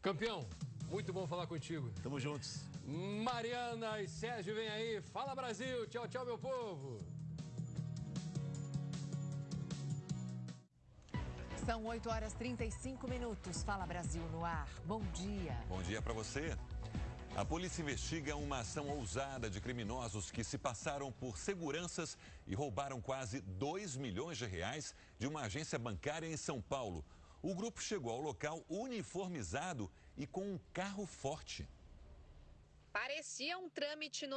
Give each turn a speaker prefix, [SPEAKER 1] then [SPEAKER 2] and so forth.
[SPEAKER 1] Campeão, muito bom falar contigo.
[SPEAKER 2] Tamo juntos.
[SPEAKER 1] Mariana e Sérgio, vem aí. Fala Brasil. Tchau, tchau, meu povo.
[SPEAKER 3] São 8 horas 35 minutos. Fala Brasil no ar. Bom dia.
[SPEAKER 4] Bom dia para você. A polícia investiga uma ação ousada de criminosos que se passaram por seguranças e roubaram quase 2 milhões de reais de uma agência bancária em São Paulo. O grupo chegou ao local uniformizado e com um carro forte.
[SPEAKER 5] Parecia um trâmite no